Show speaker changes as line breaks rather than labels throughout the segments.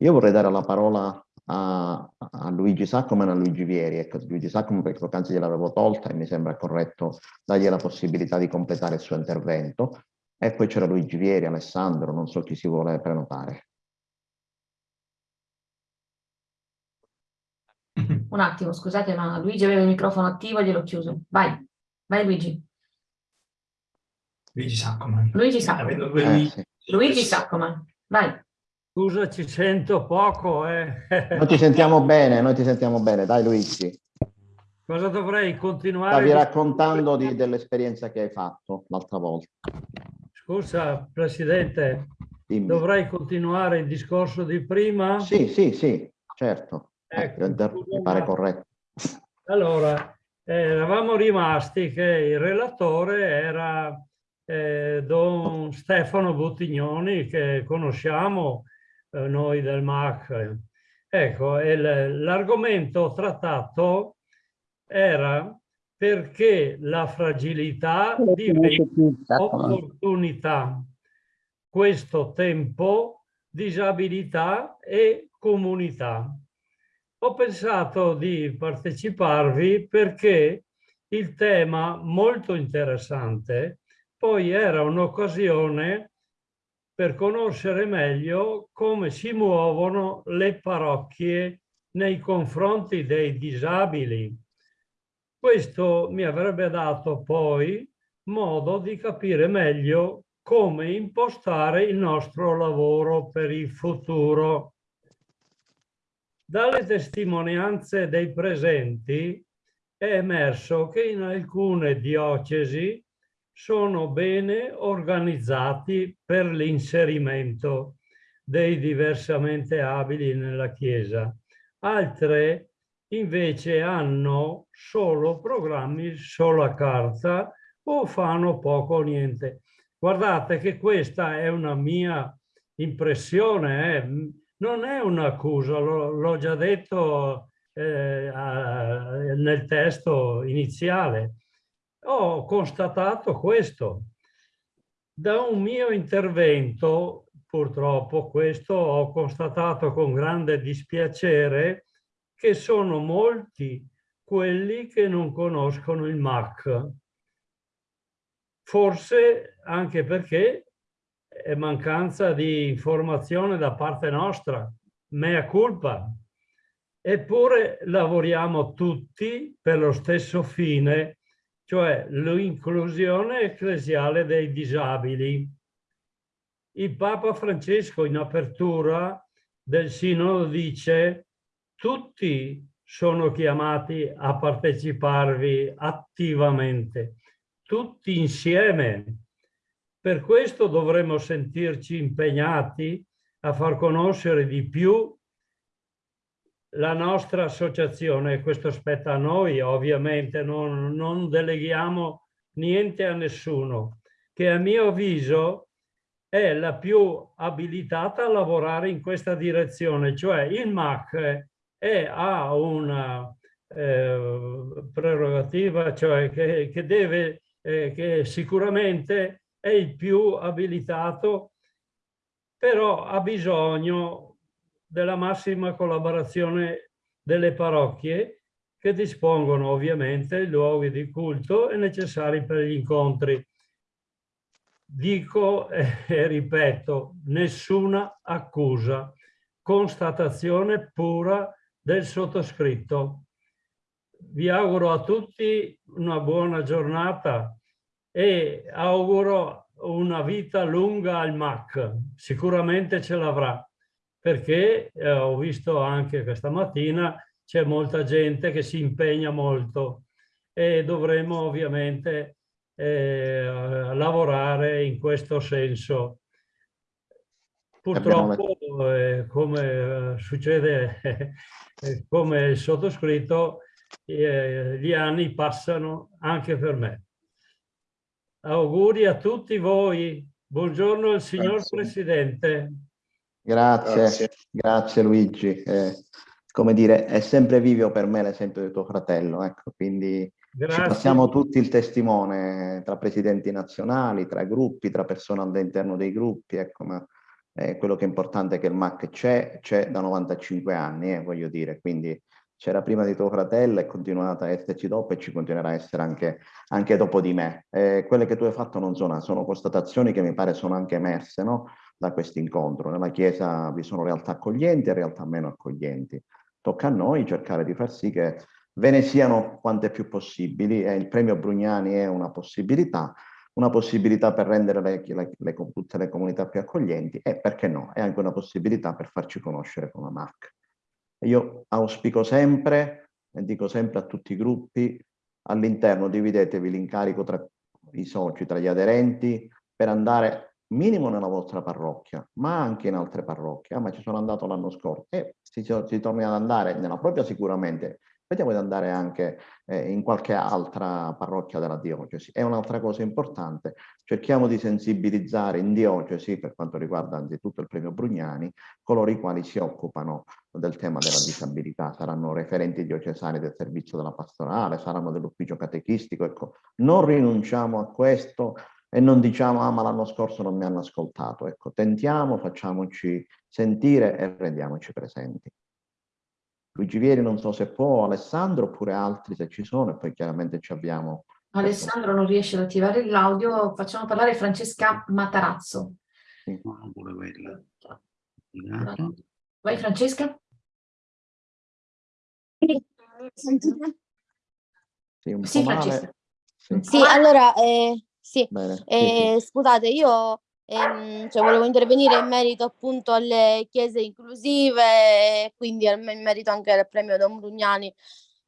Io vorrei dare la parola a, a Luigi Saccoman e a Luigi Vieri. Ecco, Luigi Saccoman perché poc'anzi gliel'avevo tolta e mi sembra corretto dargli la possibilità di completare il suo intervento. E poi c'era Luigi Vieri, Alessandro, non so chi si vuole prenotare.
Un attimo, scusate, ma Luigi aveva il microfono attivo e gliel'ho chiuso. Vai, vai Luigi.
Luigi Saccoman.
Luigi Saccoman. Eh, sì. Luigi Saccoman, vai.
Scusa, ci sento poco. Eh.
Noi ti sentiamo bene, noi ti sentiamo bene. Dai Luigi.
Cosa dovrei continuare?
Stavi raccontando dell'esperienza che hai fatto l'altra volta.
Scusa, Presidente, Dimmi. dovrei continuare il discorso di prima?
Sì, sì, sì, certo. Ecco, mi pare corretto.
Allora, eh, eravamo rimasti che il relatore era eh, Don Stefano Buttignoni, che conosciamo eh, noi del MAC. Ecco, l'argomento trattato era perché la fragilità diventa opportunità, questo tempo, disabilità e comunità. Ho pensato di parteciparvi perché il tema molto interessante poi era un'occasione per conoscere meglio come si muovono le parrocchie nei confronti dei disabili. Questo mi avrebbe dato poi modo di capire meglio come impostare il nostro lavoro per il futuro. Dalle testimonianze dei presenti è emerso che in alcune diocesi sono bene organizzati per l'inserimento dei diversamente abili nella Chiesa. Altre invece hanno solo programmi, solo a carta o fanno poco o niente. Guardate che questa è una mia impressione, eh? non è un'accusa, l'ho già detto eh, nel testo iniziale ho constatato questo. Da un mio intervento, purtroppo questo, ho constatato con grande dispiacere che sono molti quelli che non conoscono il MAC. Forse anche perché è mancanza di informazione da parte nostra, mea culpa. Eppure lavoriamo tutti per lo stesso fine cioè l'inclusione ecclesiale dei disabili. Il Papa Francesco in apertura del Sinodo dice tutti sono chiamati a parteciparvi attivamente, tutti insieme. Per questo dovremmo sentirci impegnati a far conoscere di più la nostra associazione, questo spetta a noi ovviamente, non, non deleghiamo niente a nessuno, che a mio avviso è la più abilitata a lavorare in questa direzione, cioè il MAC è, ha una eh, prerogativa, cioè che, che deve, eh, che sicuramente è il più abilitato, però ha bisogno della massima collaborazione delle parrocchie che dispongono ovviamente i luoghi di culto e necessari per gli incontri. Dico e ripeto, nessuna accusa, constatazione pura del sottoscritto. Vi auguro a tutti una buona giornata e auguro una vita lunga al MAC. Sicuramente ce l'avrà perché eh, ho visto anche questa mattina c'è molta gente che si impegna molto e dovremmo ovviamente eh, lavorare in questo senso. Purtroppo, eh, come eh, succede eh, come il sottoscritto, eh, gli anni passano anche per me. Auguri a tutti voi. Buongiorno al signor Grazie. Presidente.
Grazie, grazie, grazie Luigi. Eh, come dire, è sempre vivo per me l'esempio di tuo fratello, ecco, quindi grazie. ci passiamo tutti il testimone tra presidenti nazionali, tra gruppi, tra persone all'interno dei gruppi, ecco, ma Eh, quello che è importante è che il MAC c'è, c'è da 95 anni, eh, voglio dire, quindi c'era prima di tuo fratello, è continuata a esserci dopo e ci continuerà a essere anche, anche dopo di me. Eh, quelle che tu hai fatto non sono, sono constatazioni che mi pare sono anche emerse no? Da questo incontro. Nella Chiesa vi sono realtà accoglienti e realtà meno accoglienti. Tocca a noi cercare di far sì che ve ne siano quante più possibili e il premio Brugnani è una possibilità, una possibilità per rendere le, le, le, tutte le comunità più accoglienti e perché no, è anche una possibilità per farci conoscere come MAC. Io auspico sempre, e dico sempre a tutti i gruppi, all'interno dividetevi l'incarico tra i soci, tra gli aderenti, per andare minimo nella vostra parrocchia, ma anche in altre parrocchie. Ah, ma ci sono andato l'anno scorso. E si, si torna ad andare nella propria sicuramente, Vediamo di andare anche eh, in qualche altra parrocchia della diocesi. È un'altra cosa importante, cerchiamo di sensibilizzare in diocesi, per quanto riguarda anzitutto il premio Brugnani, coloro i quali si occupano del tema della disabilità, saranno referenti diocesani del servizio della pastorale, saranno dell'ufficio catechistico, ecco, non rinunciamo a questo e non diciamo ah ma l'anno scorso non mi hanno ascoltato, ecco, tentiamo, facciamoci sentire e rendiamoci presenti. Luigi Vieri non so se può, Alessandro oppure altri se ci sono e poi chiaramente ci abbiamo.
Alessandro non riesce ad attivare l'audio, facciamo parlare Francesca Matarazzo.
Sì. No, pure quella.
Vai Francesca.
Sì, un
sì, Francesca.
Sì.
Sì, allora, eh, sì,
Bene,
eh,
sì, sì.
scusate, io ehm, cioè, volevo intervenire in merito appunto alle chiese inclusive e quindi in merito anche al premio Don Brugnani.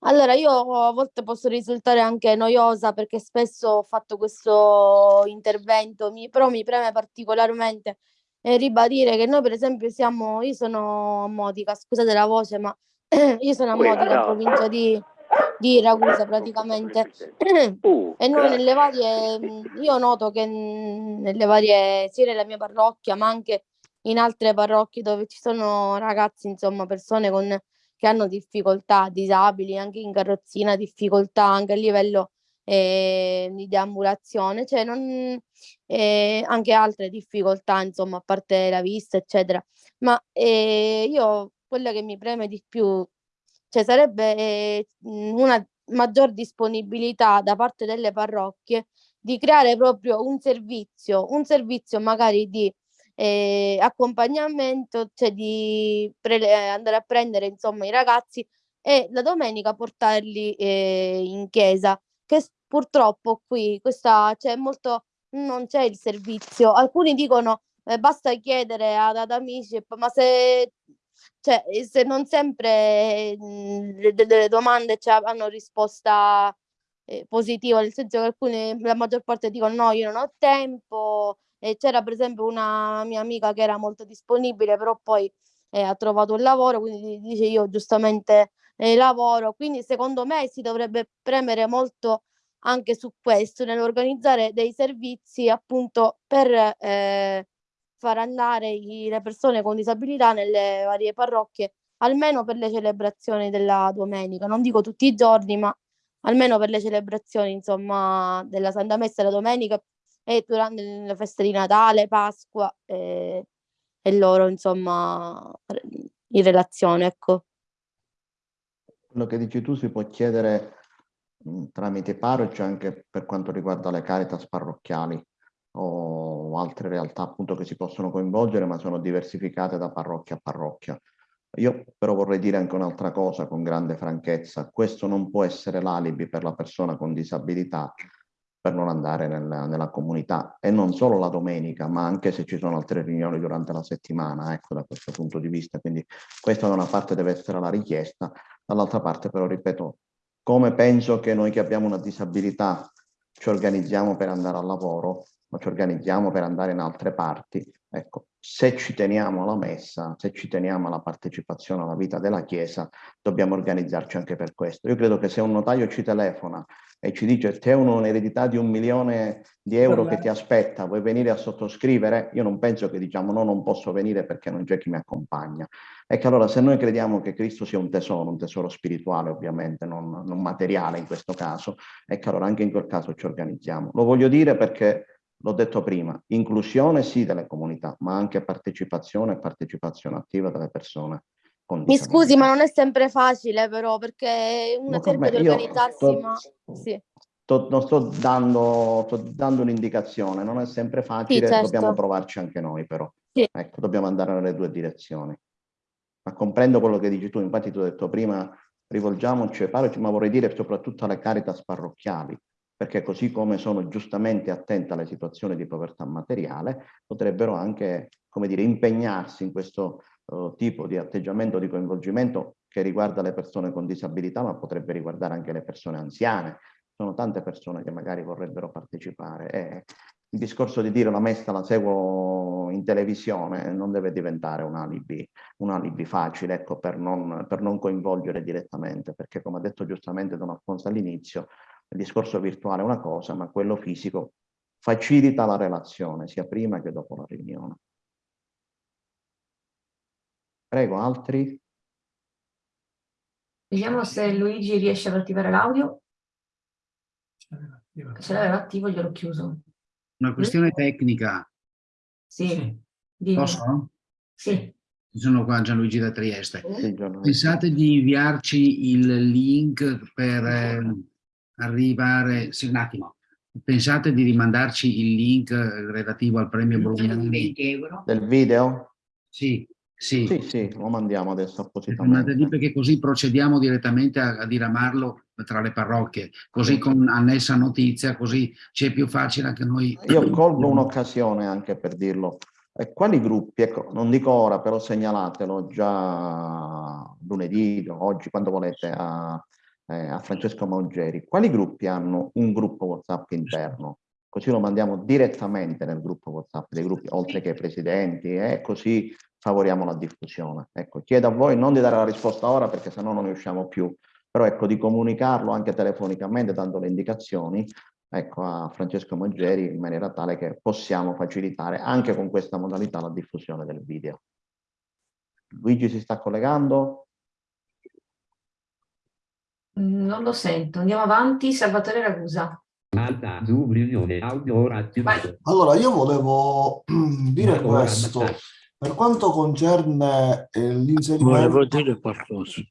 Allora, io a volte posso risultare anche noiosa perché spesso ho fatto questo intervento, mi- però mi preme particolarmente eh, ribadire che noi per esempio siamo, io sono a Modica, scusate la voce, ma io sono a Modica, in provincia di, di Ragusa praticamente. E noi nelle varie, io noto che nelle varie, sia nella mia parrocchia, ma anche in altre parrocchie dove ci sono ragazzi, insomma, persone con, che hanno difficoltà, disabili, anche in carrozzina, difficoltà anche a livello eh, di deambulazione, cioè non, eh, anche altre difficoltà, insomma, a parte la vista, eccetera. Ma eh, io quella che mi preme di più, cioè sarebbe eh, una maggior disponibilità da parte delle parrocchie di creare proprio un servizio, un servizio magari di eh, accompagnamento, cioè di andare a prendere insomma i ragazzi e la domenica portarli eh, in chiesa, che purtroppo qui questa c'è molto non c'è il servizio. Alcuni dicono eh, basta chiedere ad, ad amici, ma se cioè, se non sempre mh, delle domande cioè, hanno risposta eh, positiva, nel senso che alcune, la maggior parte dicono no, io non ho tempo. E c'era per esempio una mia amica che era molto disponibile, però poi eh, ha trovato un lavoro, quindi dice io giustamente eh, lavoro. Quindi secondo me si dovrebbe premere molto anche su questo, nell'organizzare dei servizi appunto per eh, far andare i, le persone con disabilità nelle varie parrocchie, almeno per le celebrazioni della domenica. Non dico tutti i giorni, ma almeno per le celebrazioni, insomma, della Santa Messa la domenica e durante le feste di Natale, Pasqua e, e loro, insomma, in relazione, ecco.
Quello che dici tu si può chiedere mh, tramite parroci anche per quanto riguarda le caritas parrocchiali o altre realtà appunto che si possono coinvolgere ma sono diversificate da parrocchia a parrocchia. Io però vorrei dire anche un'altra cosa con grande franchezza, questo non può essere l'alibi per la persona con disabilità per non andare nella, nella, comunità. E non solo la domenica ma anche se ci sono altre riunioni durante la settimana, ecco da questo punto di vista, quindi questa da una parte deve essere la richiesta, dall'altra parte però ripeto, come penso che noi che abbiamo una disabilità ci organizziamo per andare al lavoro, ma ci organizziamo per andare in altre parti. Ecco, se ci teniamo alla messa, se ci teniamo alla partecipazione alla vita della Chiesa, dobbiamo organizzarci anche per questo. Io credo che se un notaio ci telefona e ci dice c'è un'eredità di un milione di euro che ti aspetta, vuoi venire a sottoscrivere? Io non penso che diciamo no, non posso venire perché non c'è chi mi accompagna. E che allora se noi crediamo che Cristo sia un tesoro, un tesoro spirituale ovviamente, non, non materiale in questo caso, e che allora anche in quel caso ci organizziamo. Lo voglio dire perché l'ho detto prima, inclusione sì delle comunità, ma anche partecipazione e partecipazione attiva delle persone
Mi scusi, ma non è sempre facile però, perché uno
Ma per
cerca di organizzarsi,
sto-
ma sì.
sto- non sto dando, sto dando un'indicazione, non è sempre facile,
certo.
dobbiamo provarci anche noi però.
Sì.
Ecco, dobbiamo andare nelle due direzioni. Ma comprendo quello che dici tu, infatti tu hai detto prima, rivolgiamoci ai parroci, ma vorrei dire soprattutto alle caritas parrocchiali, perché così come sono giustamente attente alle situazioni di povertà materiale, potrebbero anche, come dire, impegnarsi in questo eh, tipo di atteggiamento di coinvolgimento che riguarda le persone con disabilità, ma potrebbe riguardare anche le persone anziane. Sono tante persone che magari vorrebbero partecipare. E il discorso di dire la messa la seguo in televisione non deve diventare un alibi, un alibi facile ecco, per, non, per non coinvolgere direttamente, perché come ha detto giustamente Don Alfonso all'inizio, il discorso virtuale è una cosa, ma quello fisico facilita la relazione sia prima che dopo la riunione. Prego, altri?
Vediamo se Luigi riesce ad attivare l'audio. Se l'aveva attivo gliel'ho chiuso.
Una questione tecnica,
Sì, dimmi.
posso?
Sì.
Sono qua Gianluigi da Trieste.
Sì, Gianluigi.
Pensate di inviarci il link per eh, arrivare... Sì, un attimo. Pensate di rimandarci il link eh, relativo al premio Brugnani?
Del video?
Sì, sì.
Sì, sì, lo mandiamo adesso
Mandate lì
appositamente.
perché così procediamo direttamente a, a diramarlo tra le parrocchie, così con annessa notizia, così ci è più facile anche noi.
Io colgo un'occasione anche per dirlo. E quali gruppi, ecco, non dico ora, però segnalatelo già lunedì, oggi, quando volete, a, eh, a Francesco Maugeri. Quali gruppi hanno un gruppo WhatsApp interno? Così lo mandiamo direttamente nel gruppo WhatsApp dei gruppi, oltre che ai presidenti, e così favoriamo la diffusione. Ecco, chiedo a voi non di dare la risposta ora perché sennò non ne usciamo più, però ecco di comunicarlo anche telefonicamente dando le indicazioni ecco, a Francesco Moggeri in maniera tale che possiamo facilitare anche con questa modalità la diffusione del video. Luigi si sta collegando?
Non lo sento. Andiamo avanti. Salvatore Ragusa.
Alta, Zoom, riunione, audio ora attivato.
Allora, io volevo dire
Ora
questo. Per quanto concerne eh,
Volevo
l'inserimento,
dire qualcosa.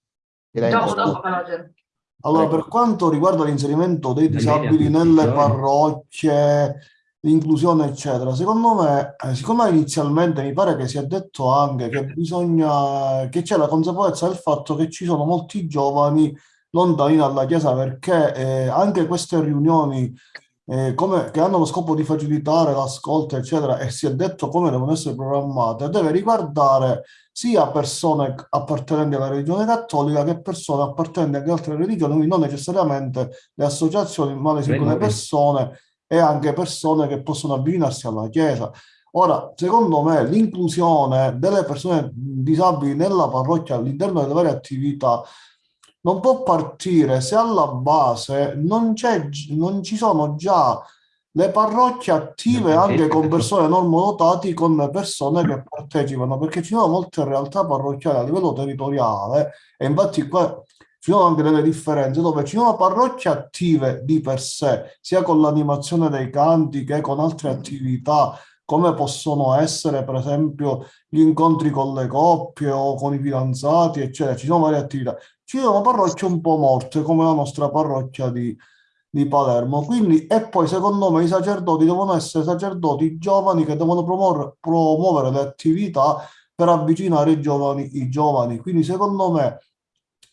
Dopo, dopo,
allora, per quanto riguarda l'inserimento dei disabili nelle parrocchie, l'inclusione, eccetera, secondo me, eh, siccome inizialmente mi pare che sia detto anche che bisogna, che c'è la consapevolezza del fatto che ci sono molti giovani lontani dalla Chiesa perché eh, anche queste riunioni eh, come- che hanno lo scopo di facilitare l'ascolto, eccetera, e si è detto come devono essere programmate, deve riguardare sia persone appartenenti alla religione cattolica che persone appartenenti anche ad altre religioni, quindi non necessariamente le associazioni, ma le singole persone e anche persone che possono avvicinarsi alla Chiesa. Ora, secondo me, l'inclusione delle persone disabili nella parrocchia all'interno delle varie attività non può partire se alla base non non ci sono già le parrocchie attive anche con persone normodotati, con persone che partecipano, perché ci sono molte realtà parrocchiali a livello territoriale e infatti qua ci sono anche delle differenze dove ci sono parrocchie attive di per sé, sia con l'animazione dei canti che con altre attività, come possono essere per esempio gli incontri con le coppie o con i fidanzati, eccetera. Ci sono varie attività. Ci sono parrocchie un po' morte, come la nostra parrocchia di, di Palermo. Quindi, e poi secondo me i sacerdoti devono essere sacerdoti giovani che devono promuovere, promuovere le attività per avvicinare i giovani, i giovani. Quindi, secondo me,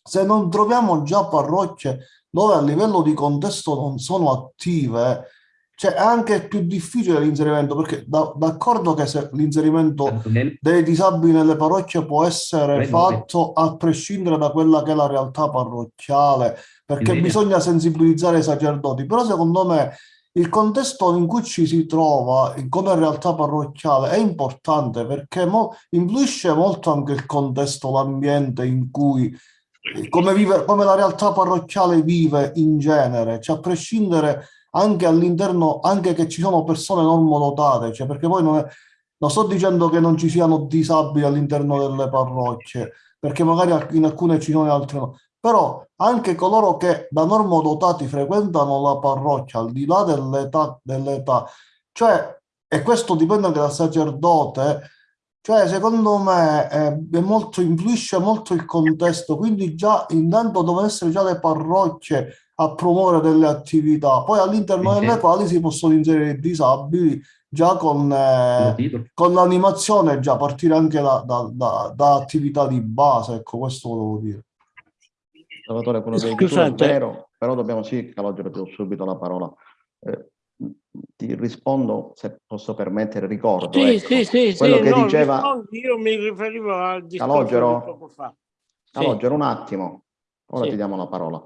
se non troviamo già parrocchie dove a livello di contesto non sono attive, cioè è anche più difficile l'inserimento, perché da- d'accordo che se l'inserimento dei disabili nelle parrocchie può essere fatto a prescindere da quella che è la realtà parrocchiale, perché
Bene.
bisogna sensibilizzare i sacerdoti, però secondo me il contesto in cui ci si trova come realtà parrocchiale è importante perché mo- influisce molto anche il contesto, l'ambiente in cui come, vive, come la realtà parrocchiale vive in genere, cioè a prescindere anche all'interno, anche che ci sono persone normodotate, cioè perché poi non, è, non sto dicendo che non ci siano disabili all'interno delle parrocchie, perché magari in alcune ci sono e altre no, però anche coloro che da normodotati frequentano la parrocchia, al di là dell'età, dell'età Cioè, e questo dipende anche dal sacerdote, cioè secondo me eh, è molto, influisce molto il contesto, quindi già intanto devono essere già le parrocchie a promuovere delle attività, poi all'interno delle quali si possono inserire i disabili già con, eh, con l'animazione, già partire anche da, da- da- da attività di base, ecco questo volevo dire.
Salvatore, quello che è
Scusate.
vero, però dobbiamo sì, Calogero, ti do subito la parola. Eh, ti rispondo, se posso permettere, ricordo,
Sì,
ecco,
sì, sì,
quello
sì,
che
no,
diceva
rispondi, io mi riferivo al discorso
Calogero?
poco fa. Sì.
Calogero, un attimo, ora
Sì.
ti diamo la parola.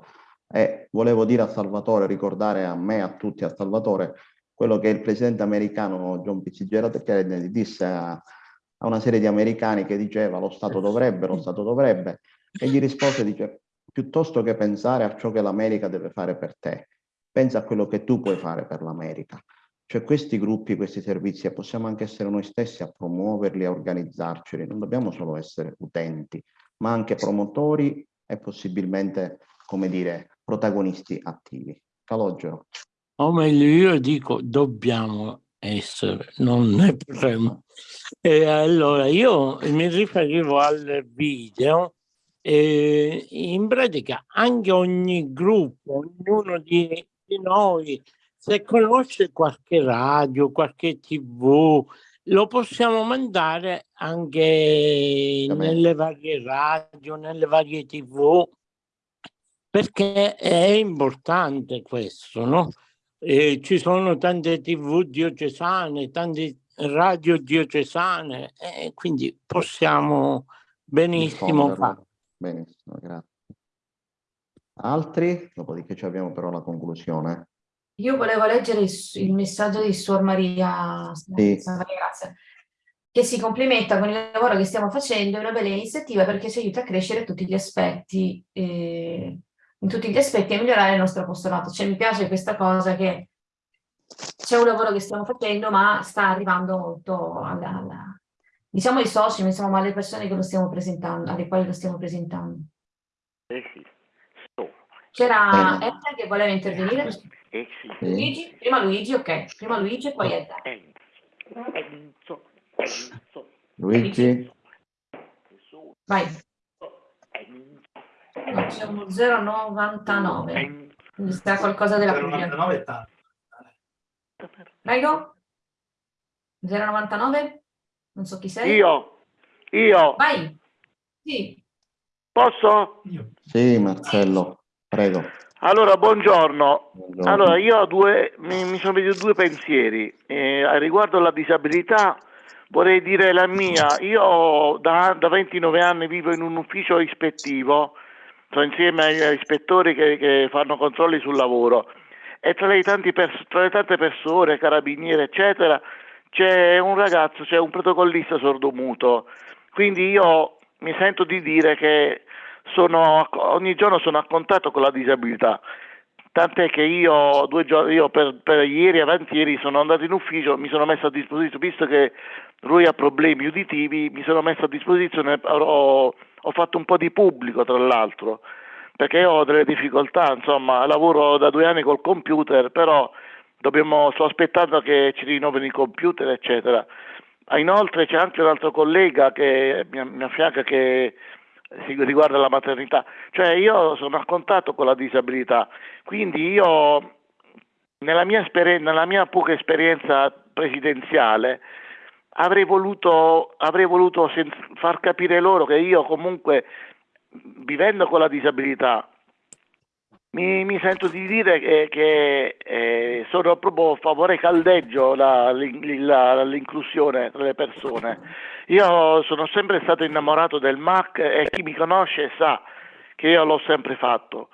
E volevo dire a Salvatore, ricordare a me, a tutti, a Salvatore, quello che il presidente americano John Fitzgerald Kennedy disse a, a una serie di americani che diceva lo Stato dovrebbe, lo Stato dovrebbe, e gli rispose, dice, piuttosto che pensare a ciò che l'America deve fare per te, pensa a quello che tu puoi fare per l'America. Cioè questi gruppi, questi servizi, possiamo anche essere noi stessi a promuoverli, a organizzarceli, non dobbiamo solo essere utenti, ma anche promotori e possibilmente, come dire, protagonisti attivi. Calogero.
O meglio, io dico dobbiamo essere, non ne potremmo. E allora io mi riferivo al video e in pratica anche ogni gruppo, ognuno di, di noi, se conosce qualche radio, qualche tv, lo possiamo mandare anche nelle varie radio, nelle varie tv, perché è importante questo, no? Eh, ci sono tante tv diocesane, tante radio diocesane, e quindi possiamo benissimo fare.
Benissimo, grazie. Altri? Dopodiché ci abbiamo però la conclusione.
Io volevo leggere il, il messaggio di Suor Maria,
Sì.
Grazia, che si complimenta con il lavoro che stiamo facendo, è una bella iniziativa perché ci aiuta a crescere tutti gli aspetti, eh, in tutti gli aspetti e a migliorare il nostro apostolato. Cioè mi piace questa cosa che c'è un lavoro che stiamo facendo, ma sta arrivando molto alla, alla- diciamo ai soci, insomma alle persone che lo stiamo presentando, alle quali lo stiamo presentando.
Eh sì.
C'era. Edda che voleva intervenire?
eh sì.
Luigi? Prima Luigi, ok. Prima Luigi e poi Edda.
Enzo, Enzo,
Luigi?
Vai. C'è uno 099.
Enzo.
Quindi sta qualcosa della Puglia. Prego. 099? Non so chi sei.
Io, io,
Vai. Sì.
posso?
Sì, Marcello, prego.
Allora, buongiorno.
Buongiorno.
Allora, io ho due, mi, mi sono venuti due pensieri. Eh, riguardo alla disabilità, vorrei dire la mia. Io da, da 29 anni vivo in un ufficio ispettivo, sto insieme agli ispettori che, che fanno controlli sul lavoro e tra le, tra le tante persone, carabinieri, eccetera, c'è un ragazzo, c'è un protocollista sordomuto. Quindi io mi sento di dire che sono, ogni giorno sono a contatto con la disabilità. Tant'è che io, giorni, io per, per ieri e avanti ieri sono andato in ufficio, mi sono messo a disposizione, visto che lui ha problemi uditivi, mi sono messo a disposizione, ho, ho fatto un po' di pubblico tra l'altro, perché ho delle difficoltà, insomma, lavoro da due anni col computer, però dobbiamo, sto aspettando che ci rinnovino i computer, eccetera. Ah, Inoltre c'è anche un altro collega che mi, affianca che riguarda la maternità, cioè io sono a contatto con la disabilità, quindi io nella mia, nella mia poca esperienza presidenziale avrei voluto, avrei voluto far capire loro che io comunque vivendo con la disabilità mi, mi sento di dire che, che, eh, sono proprio a favore caldeggio l'inclusione tra le persone. Io sono sempre stato innamorato del MAC e chi mi conosce sa che io l'ho sempre fatto.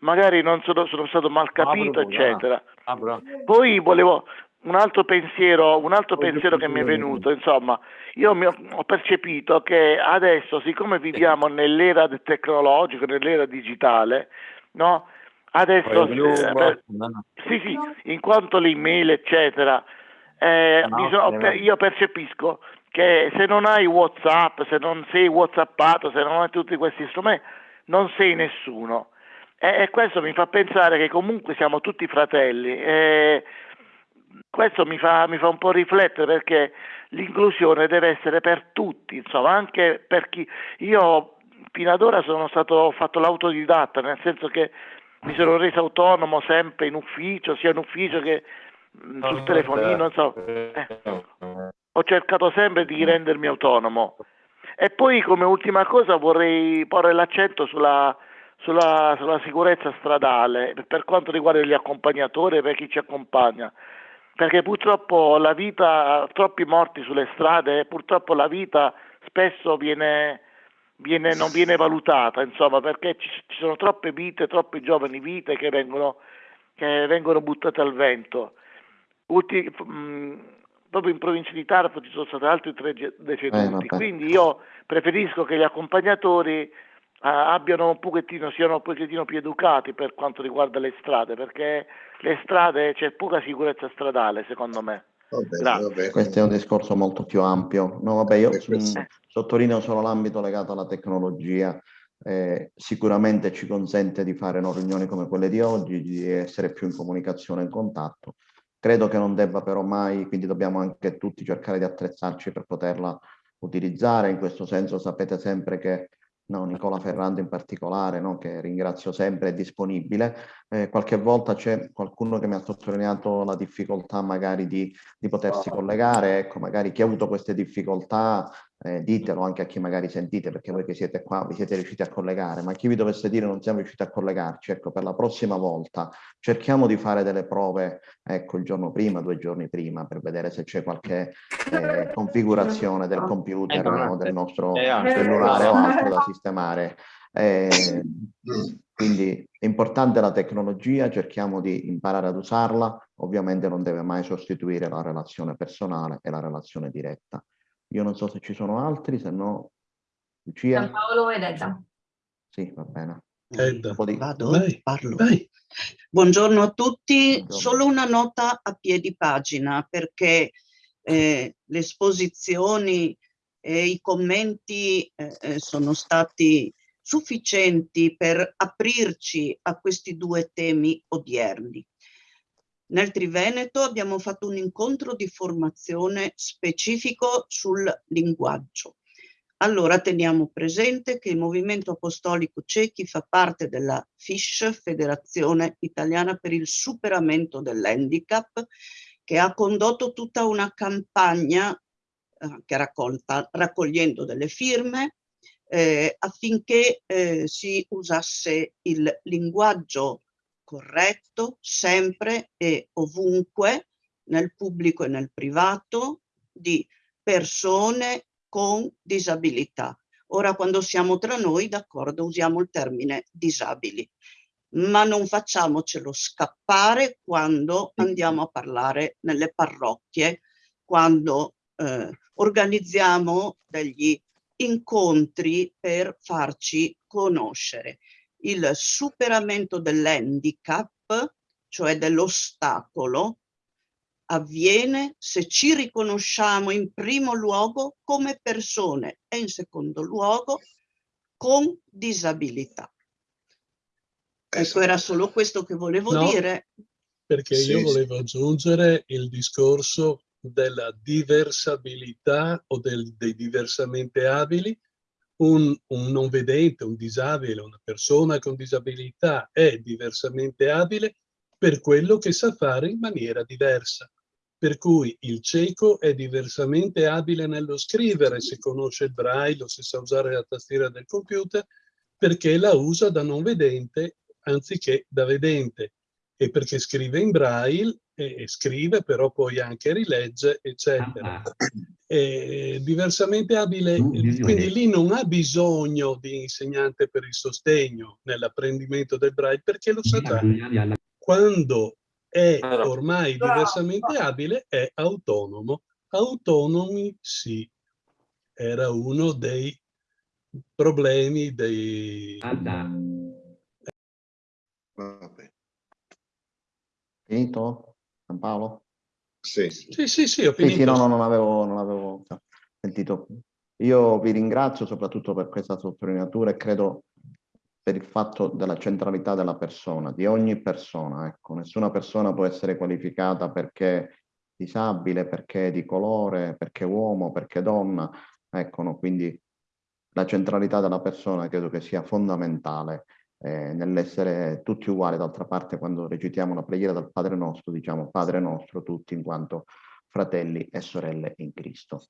Magari non sono, sono stato mal capito, eccetera. Poi volevo un altro pensiero, un altro pensiero che mi è venuto, insomma, io mi ho, ho percepito che adesso, siccome viviamo nell'era del tecnologico, nell'era digitale, no? Adesso, eh, sì, sì, in quanto l'email, eccetera, eh, mi sono- io percepisco che se non hai WhatsApp, se non sei WhatsAppato, se non hai tutti questi strumenti, non sei nessuno. E, e questo mi fa pensare che comunque siamo tutti fratelli. E questo mi fa, mi fa un po' riflettere perché l'inclusione deve essere per tutti, insomma, anche per chi... Io fino ad ora sono stato, fatto l'autodidatta, nel senso che mi sono reso autonomo sempre in ufficio, sia in ufficio che mh, sul telefonino, insomma. Eh. Ho cercato sempre di rendermi autonomo. E poi come ultima cosa vorrei porre l'accento sulla, sulla, sulla sicurezza stradale per quanto riguarda gli accompagnatori e per chi ci accompagna perché purtroppo la vita, troppi morti sulle strade, purtroppo la vita spesso viene, viene, non viene valutata, insomma, perché ci, ci, sono troppe vite, troppe giovani vite che vengono, che vengono buttate al vento. Ulti, mh, proprio in provincia di Taranto ci sono stati altri tre deceduti, eh, quindi io preferisco che gli accompagnatori abbiano un pochettino, siano un pochettino più educati per quanto riguarda le strade, perché le strade c'è poca sicurezza stradale secondo me.
Vabbè, vabbè. Questo è un discorso molto più ampio. No, vabbè, io mh, sottolineo solo l'ambito legato alla tecnologia. Eh, sicuramente ci consente di fare no, riunioni come quelle di oggi, di essere più in comunicazione e in contatto. Credo che non debba però mai, quindi dobbiamo anche tutti cercare di attrezzarci per poterla utilizzare. In questo senso sapete sempre che no, Nicola Ferrando in particolare, no, che ringrazio sempre, è disponibile. Eh, qualche volta c'è qualcuno che mi ha sottolineato la difficoltà magari di, di potersi collegare, ecco, magari chi ha avuto queste difficoltà eh, ditelo anche a chi magari sentite, perché voi che siete qua vi siete riusciti a collegare, ma chi vi dovesse dire non siamo riusciti a collegarci, ecco, per la prossima volta cerchiamo di fare delle prove, ecco, il giorno prima, due giorni prima, per vedere se c'è qualche eh, configurazione del computer o del nostro cellulare o altro da sistemare. Eh, quindi è importante la tecnologia, cerchiamo di imparare ad usarla, ovviamente non deve mai sostituire la relazione personale e la relazione diretta. Io non so se ci sono altri, se no Lucia.
Paolo ed Edda.
Sì, va bene.
Edda.
Di...
Vado, vai, parlo. Vai. Buongiorno a tutti, Buongiorno. solo una nota a piedi pagina perché eh, le esposizioni e i commenti eh, eh, sono stati sufficienti per aprirci a questi due temi odierni. Nel Triveneto abbiamo fatto un incontro di formazione specifico sul linguaggio. Allora teniamo presente che il Movimento Apostolico Cechi fa parte della FISH, Federazione Italiana per il Superamento dell'Handicap, che ha condotto tutta una campagna eh, che raccolta, raccogliendo delle firme eh, affinché eh, si usasse il linguaggio corretto sempre e ovunque nel pubblico e nel privato di persone con disabilità. Ora quando siamo tra noi, d'accordo, usiamo il termine disabili, ma non facciamocelo scappare quando andiamo a parlare nelle parrocchie, quando eh, organizziamo degli incontri per farci conoscere il superamento dell'handicap, cioè dell'ostacolo, avviene se ci riconosciamo in primo luogo come persone e in secondo luogo con disabilità. Ecco, era solo questo che volevo no, dire.
Perché sì, io volevo sì. aggiungere il discorso della diversabilità o del, dei diversamente abili un, un, non vedente, un disabile, una persona con disabilità è diversamente abile per quello che sa fare in maniera diversa. Per cui il cieco è diversamente abile nello scrivere se conosce il braille o se sa usare la tastiera del computer perché la usa da non vedente anziché da vedente e perché scrive in braille e, scrive, però poi anche rilegge, eccetera. Ah. E, diversamente abile, quindi lì non ha bisogno di insegnante per il sostegno nell'apprendimento del braille perché lo sa già. Quando è ormai diversamente abile è autonomo. Autonomi sì, era uno dei problemi dei...
Vabbè. Finito? San Paolo?
Sì, sì, sì, sì ho finito.
Sì, sì, no, no, non avevo, non avevo sentito. Io vi ringrazio soprattutto per questa sottolineatura e credo per il fatto della centralità della persona, di ogni persona. Ecco, nessuna persona può essere qualificata perché disabile, perché di colore, perché uomo, perché donna. Ecco, no? quindi la centralità della persona credo che sia fondamentale eh, nell'essere tutti uguali. D'altra parte, quando recitiamo la preghiera del Padre nostro, diciamo Padre nostro tutti in quanto fratelli e sorelle in Cristo.